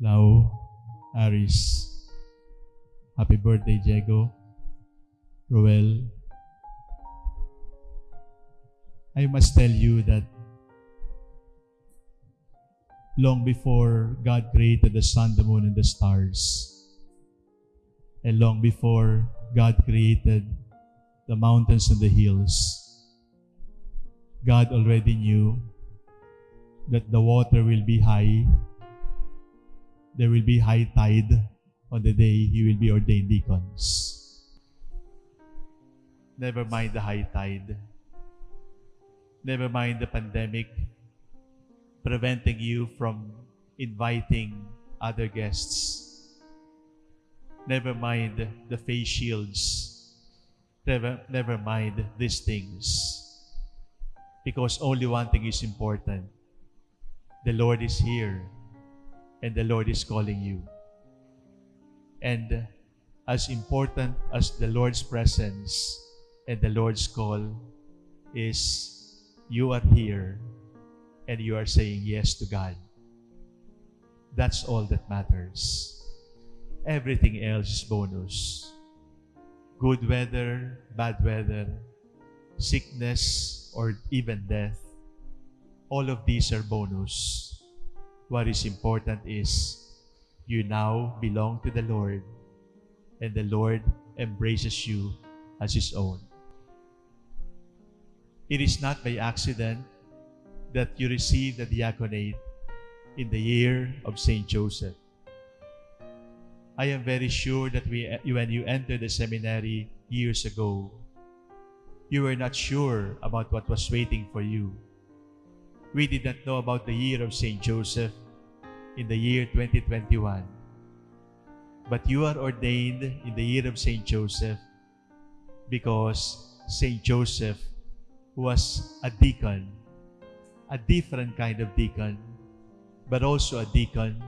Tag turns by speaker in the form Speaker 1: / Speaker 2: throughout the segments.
Speaker 1: Lau, Aris. Happy birthday, Diego. Roel. I must tell you that long before God created the sun, the moon, and the stars, and long before God created the mountains and the hills, God already knew that the water will be high. There will be high tide on the day you will be ordained deacons. Never mind the high tide. Never mind the pandemic preventing you from inviting other guests. Never mind the face shields. Never, never mind these things. Because only one thing is important. The Lord is here and the Lord is calling you. And as important as the Lord's presence and the Lord's call is you are here and you are saying yes to God. That's all that matters. Everything else is bonus. Good weather, bad weather, sickness, or even death, all of these are bonus. What is important is you now belong to the Lord and the Lord embraces you as His own. It is not by accident that you received the diaconate in the year of St. Joseph. I am very sure that we, when you entered the seminary years ago, you were not sure about what was waiting for you. We did not know about the year of St. Joseph in the year 2021. But you are ordained in the year of St. Joseph because St. Joseph was a deacon, a different kind of deacon, but also a deacon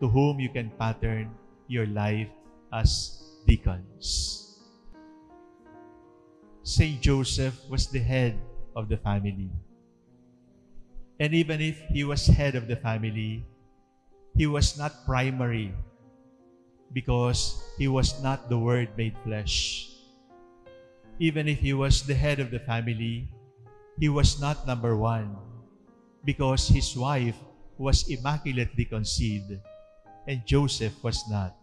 Speaker 1: to whom you can pattern your life as deacons. St. Joseph was the head of the family. And even if he was head of the family, he was not primary because he was not the Word made flesh. Even if he was the head of the family, he was not number one because his wife was immaculately conceived and Joseph was not.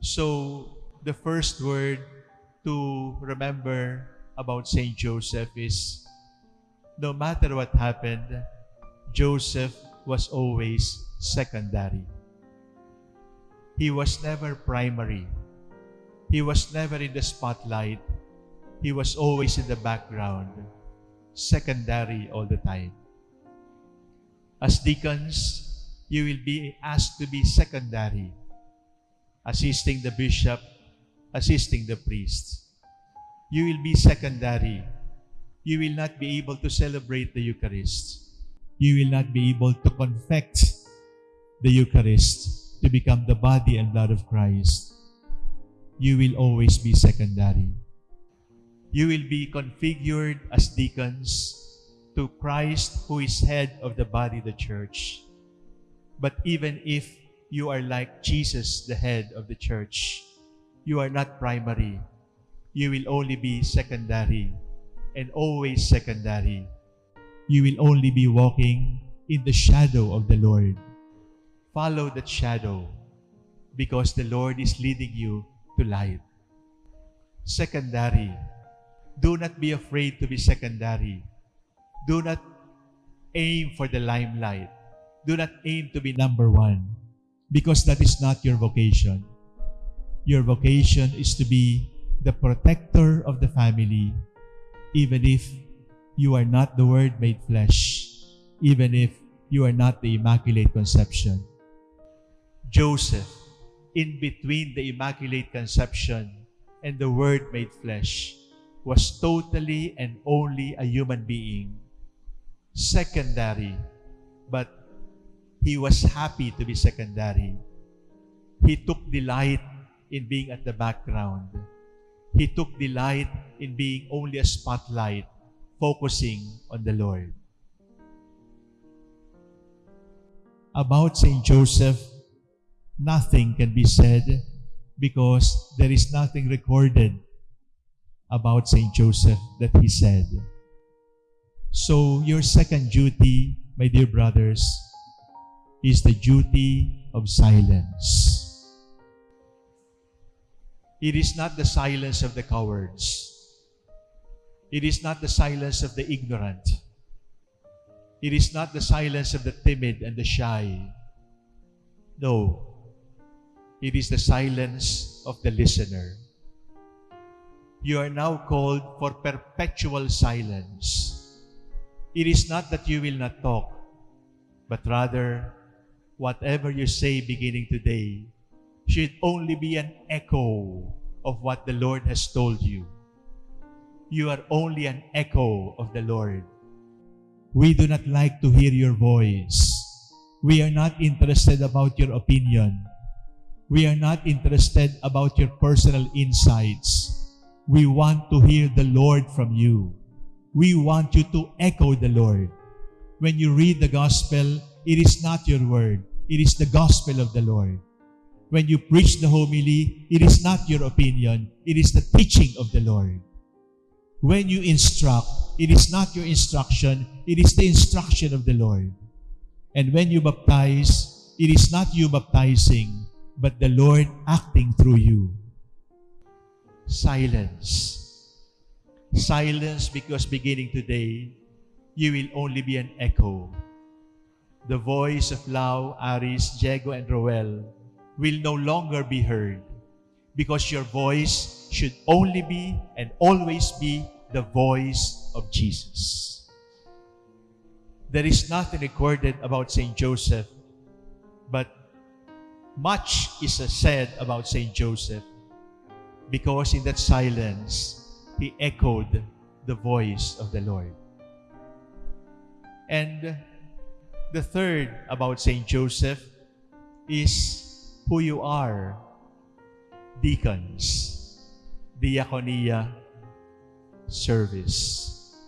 Speaker 1: So, the first word to remember about Saint Joseph is no matter what happened, Joseph was always secondary. He was never primary. He was never in the spotlight. He was always in the background, secondary all the time. As deacons, you will be asked to be secondary, assisting the bishop, assisting the priest. You will be secondary. You will not be able to celebrate the Eucharist you will not be able to confect the Eucharist to become the body and blood of Christ. You will always be secondary. You will be configured as deacons to Christ who is head of the body, the church. But even if you are like Jesus, the head of the church, you are not primary. You will only be secondary and always secondary you will only be walking in the shadow of the Lord. Follow that shadow because the Lord is leading you to light. Secondary. Do not be afraid to be secondary. Do not aim for the limelight. Do not aim to be number one because that is not your vocation. Your vocation is to be the protector of the family even if you are not the Word made flesh, even if you are not the Immaculate Conception. Joseph, in between the Immaculate Conception and the Word made flesh, was totally and only a human being, secondary, but he was happy to be secondary. He took delight in being at the background. He took delight in being only a spotlight focusing on the Lord. about Saint Joseph, nothing can be said because there is nothing recorded about Saint Joseph that he said. So, your second duty, my dear brothers, is the duty of silence. It is not the silence of the cowards. It is not the silence of the ignorant. It is not the silence of the timid and the shy. No. It is the silence of the listener. You are now called for perpetual silence. It is not that you will not talk, but rather, whatever you say beginning today should only be an echo of what the Lord has told you. You are only an echo of the Lord. We do not like to hear your voice. We are not interested about your opinion. We are not interested about your personal insights. We want to hear the Lord from you. We want you to echo the Lord. When you read the gospel, it is not your word. It is the gospel of the Lord. When you preach the homily, it is not your opinion. It is the teaching of the Lord. When you instruct, it is not your instruction. It is the instruction of the Lord. And when you baptize, it is not you baptizing, but the Lord acting through you. Silence. Silence because beginning today, you will only be an echo. The voice of Lau, Aris, Diego, and Roel will no longer be heard because your voice should only be and always be the voice of Jesus. There is nothing recorded about St. Joseph, but much is said about St. Joseph because in that silence, he echoed the voice of the Lord. And the third about St. Joseph is who you are. Deacons, diaconia, service.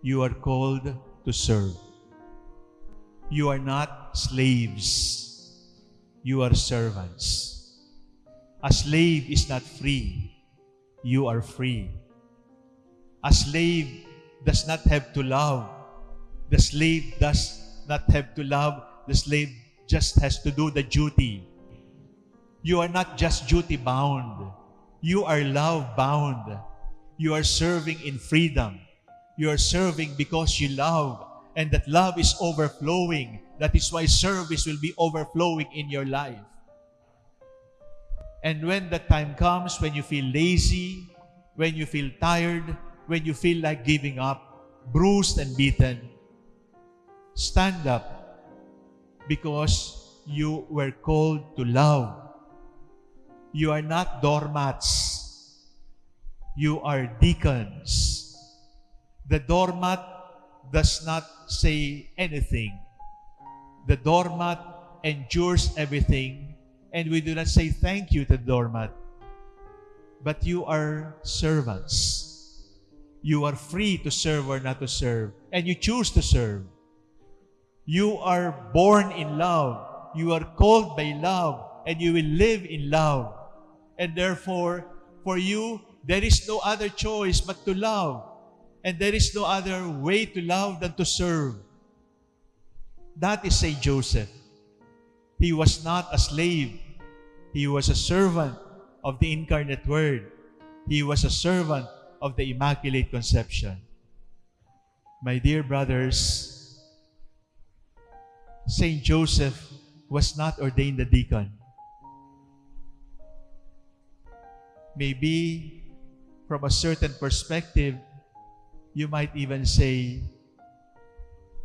Speaker 1: You are called to serve. You are not slaves. You are servants. A slave is not free you are free. A slave does not have to love. The slave does not have to love. The slave just has to do the duty. You are not just duty bound. You are love bound. You are serving in freedom. You are serving because you love. And that love is overflowing. That is why service will be overflowing in your life. And when the time comes when you feel lazy, when you feel tired, when you feel like giving up, bruised and beaten, stand up because you were called to love. You are not doormats. You are deacons. The doormat does not say anything. The doormat endures everything and we do not say thank you to the doormat. But you are servants. You are free to serve or not to serve. And you choose to serve. You are born in love. You are called by love. And you will live in love. And therefore, for you, there is no other choice but to love. And there is no other way to love than to serve. That is Saint Joseph. He was not a slave. He was a servant of the incarnate Word. He was a servant of the Immaculate Conception. My dear brothers, Saint Joseph was not ordained a deacon. Maybe from a certain perspective, you might even say,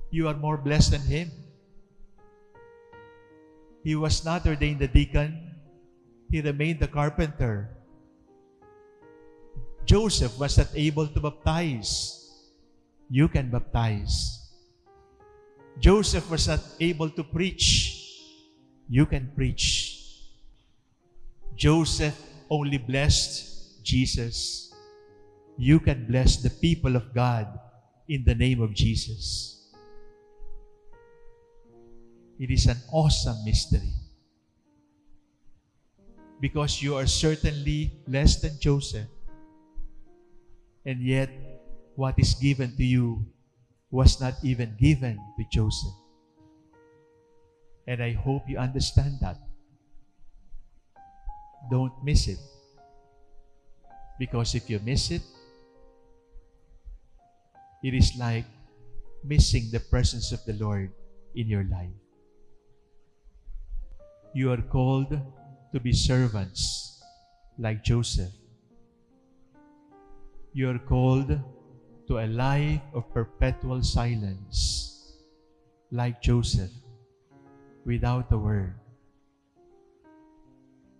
Speaker 1: you are more blessed than him. He was not ordained a deacon he remained a carpenter. Joseph was not able to baptize. You can baptize. Joseph was not able to preach. You can preach. Joseph only blessed Jesus. You can bless the people of God in the name of Jesus. It is an awesome mystery. Because you are certainly less than Joseph. And yet, what is given to you was not even given to Joseph. And I hope you understand that. Don't miss it. Because if you miss it, it is like missing the presence of the Lord in your life. You are called to be servants like Joseph. You are called to a life of perpetual silence like Joseph without a word.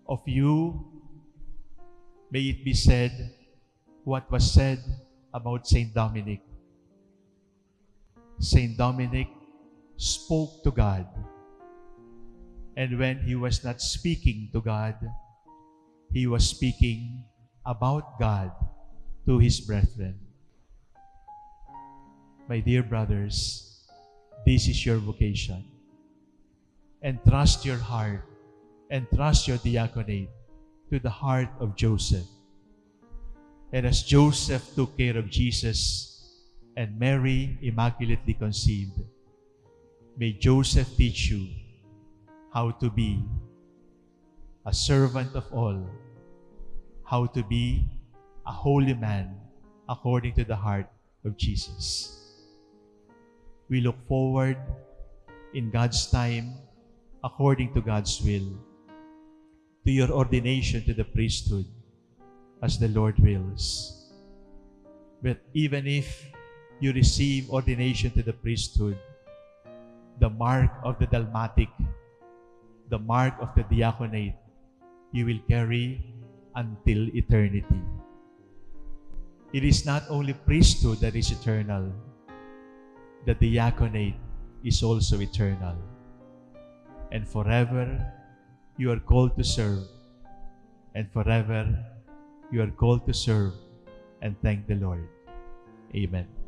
Speaker 1: Of you, may it be said what was said about Saint Dominic. Saint Dominic spoke to God. And when he was not speaking to God, he was speaking about God to his brethren. My dear brothers, this is your vocation. And trust your heart, and trust your diaconate to the heart of Joseph. And as Joseph took care of Jesus and Mary immaculately conceived, may Joseph teach you how to be a servant of all, how to be a holy man according to the heart of Jesus. We look forward in God's time, according to God's will, to your ordination to the priesthood as the Lord wills. But even if you receive ordination to the priesthood, the mark of the dalmatic, the mark of the diaconate, you will carry until eternity. It is not only priesthood that is eternal, the diaconate is also eternal. And forever you are called to serve, and forever you are called to serve and thank the Lord. Amen.